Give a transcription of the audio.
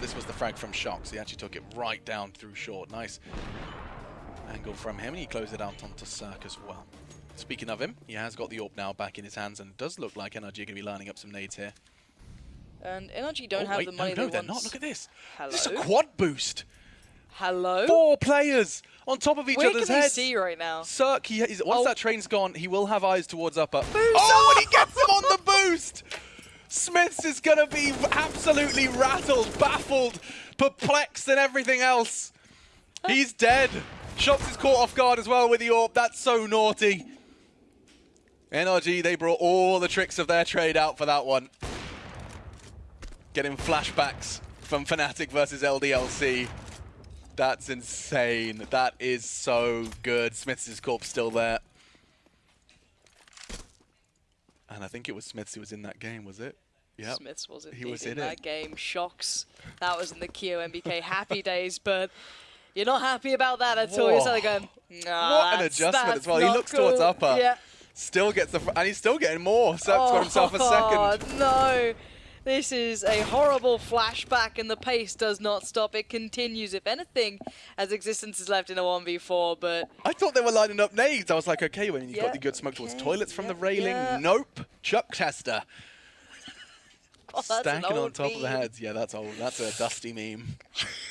this was the frag from shox. He actually took it right down through short. Nice angle from him, and he closed it out onto CeRq as well. Speaking of him, he has got the AWP now back in his hands, and does look like NRG are going to be lining up some nades here. And NRG don't oh, have wait, the money no, no, they they're not. Look at this. Hello? This is a quad boost. Hello? Four players on top of each Where other's can they heads. see right now? CeRq, he, once Oh. that train's gone, he will have eyes towards upper. Boost! Oh, and he gets him on the boost! Smithzz is going to be absolutely rattled, baffled, perplexed, and everything else. He's dead. shox is caught off guard as well with the AWP. That's so naughty. NRG, they brought all the tricks of their trade out for that one. Getting flashbacks from Fnatic versus LDLC. That's insane. That is so good. Smithzz' corpse still there. And I think it was Smithzz who was in that game, was it? Yep. Smithzz was He was in, in that it. game. shox. That was in the Kyo NBK happy days, but you're not happy about that at all. You're Whoa. sort going, nah, What an adjustment as well. He looks towards upper. Yeah. Still gets the... Fr and he's still getting more. CeRq's got himself a Oh, second. no. This is a horrible flashback, and the pace does not stop. It continues, if anything, as existence is left in a 1v4, but I thought they were lining up nades. I was like, okay, when you Yeah, got the good smoke towards toilets from yeah, the railing. yeah. Nope. Chuck Chester. Stacking on top of the heads. Yeah, that's old. That's a dusty meme.